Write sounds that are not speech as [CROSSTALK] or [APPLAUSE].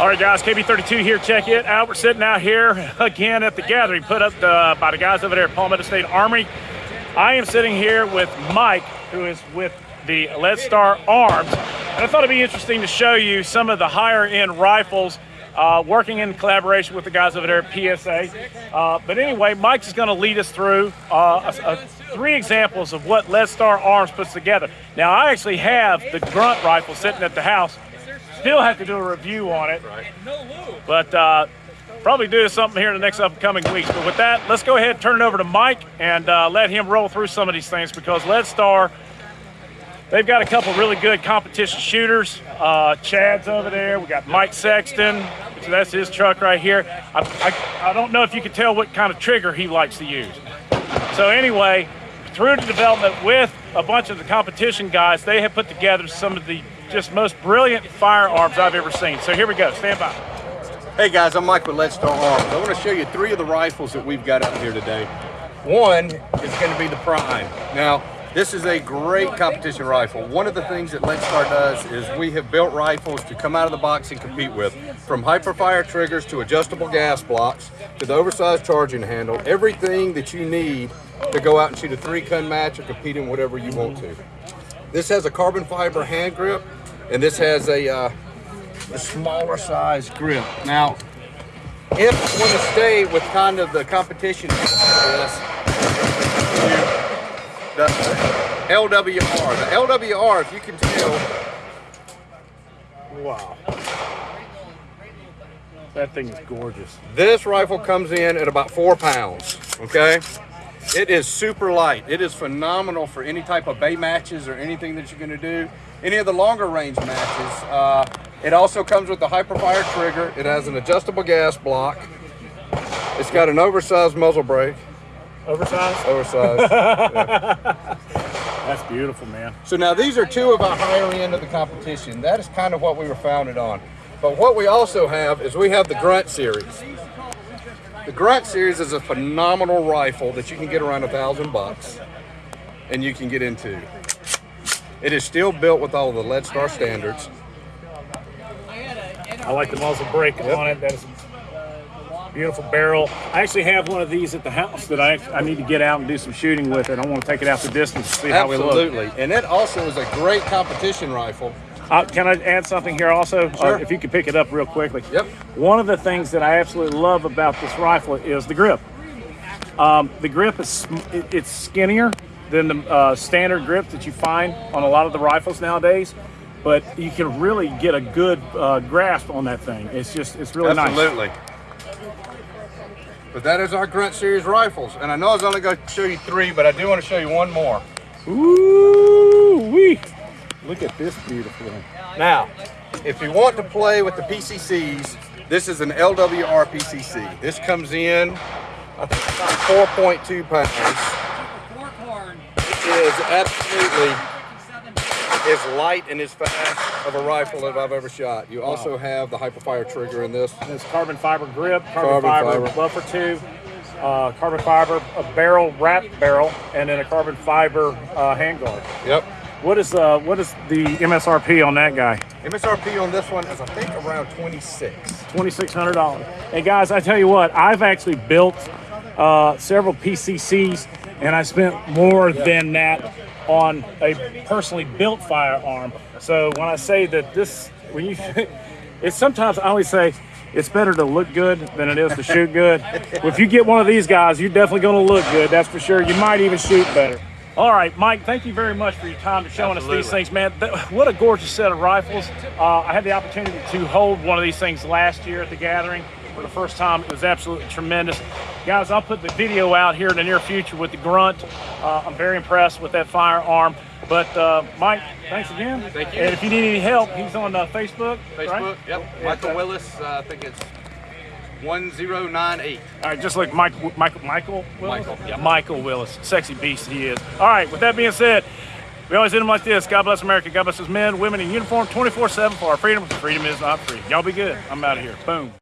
All right, guys, KB32 here. Check it out. We're sitting out here again at the gathering put up uh, by the guys over there at Palmetto State Armory. I am sitting here with Mike, who is with the Leadstar Arms. And I thought it'd be interesting to show you some of the higher end rifles uh, working in collaboration with the guys over there at PSA. Uh, but anyway, Mike's is going to lead us through uh, a, a, three examples of what Leadstar Arms puts together. Now, I actually have the grunt rifle sitting at the house Still have to do a review on it. Right. But uh, probably do something here in the next upcoming weeks. But with that, let's go ahead and turn it over to Mike and uh, let him roll through some of these things because Leadstar, they've got a couple really good competition shooters. Uh, Chad's over there. We got Mike Sexton. So that's his truck right here. I, I, I don't know if you can tell what kind of trigger he likes to use. So anyway, through the development with a bunch of the competition guys, they have put together some of the just most brilliant firearms I've ever seen. So here we go, stand by. Hey guys, I'm Mike with Leadstar Arms. I want to show you three of the rifles that we've got out here today. One is going to be the Prime. Now, this is a great competition rifle. One of the things that Leadstar does is we have built rifles to come out of the box and compete with. From hyperfire triggers to adjustable gas blocks to the oversized charging handle, everything that you need to go out and shoot a three gun match or compete in whatever you want to. This has a carbon fiber hand grip and this has a, uh, a smaller size grip. Now, if you want to stay with kind of the competition this, the LWR. The LWR, if you can tell, wow. That thing is gorgeous. This rifle comes in at about four pounds, okay? It is super light. It is phenomenal for any type of bay matches or anything that you're gonna do any of the longer range matches. Uh, it also comes with a hyperfire trigger. It has an adjustable gas block. It's got an oversized muzzle brake. Oversized? Oversized. [LAUGHS] yeah. That's beautiful, man. So now these are two of our higher end of the competition. That is kind of what we were founded on. But what we also have is we have the Grunt series. The Grunt series is a phenomenal rifle that you can get around a thousand bucks and you can get into. It is still built with all the lead star standards. I like the muzzle brake yep. on it. That is a beautiful barrel. I actually have one of these at the house that I, I need to get out and do some shooting with it. I want to take it out the distance to see Absolutely. how we look. Absolutely. And it also is a great competition rifle. Uh, can I add something here also? Uh, sure. Uh, if you could pick it up real quickly. Yep. One of the things that I absolutely love about this rifle is the grip. Um, the grip is it's skinnier than the uh, standard grip that you find on a lot of the rifles nowadays. But you can really get a good uh, grasp on that thing. It's just, it's really Absolutely. nice. Absolutely. But that is our Grunt Series rifles. And I know I was only going to show you three, but I do want to show you one more. Ooh wee! Look at this beautiful one. Now, if you want to play with the PCCs, this is an LWR PCC. This comes in, I think, 4.2 pounds is absolutely as light and as fast of a rifle that I've ever shot. You also have the hyperfire trigger in this. It's carbon fiber grip, carbon, carbon fiber, fiber, buffer tube, uh, carbon fiber, a barrel, wrap barrel, and then a carbon fiber uh, handguard. Yep. What is uh what is the MSRP on that guy? MSRP on this one is I think around 26. $2,600. Hey guys, I tell you what, I've actually built uh, several PCCs and I spent more than that on a personally built firearm. So when I say that this, when you, [LAUGHS] it's sometimes I always say it's better to look good than it is to shoot good. if you get one of these guys, you're definitely going to look good. That's for sure. You might even shoot better. All right, Mike, thank you very much for your time to showing Absolutely. us these things, man. What a gorgeous set of rifles. Uh, I had the opportunity to hold one of these things last year at the gathering for the first time. It was absolutely tremendous. Guys, I'll put the video out here in the near future with the Grunt. Uh, I'm very impressed with that firearm. But uh, Mike, thanks again. Thank you. And if you need any help, he's on uh, Facebook. Facebook, right? yep. Michael Willis, uh, I think it's 1098. All right, just like Mike, Michael, Michael Willis? Michael, yeah. Michael Willis, sexy beast he is. All right, with that being said, we always end them like this. God bless America. God bless us men, women in uniform 24-7 for our freedom. Freedom is not free. Y'all be good. I'm out of here. Boom.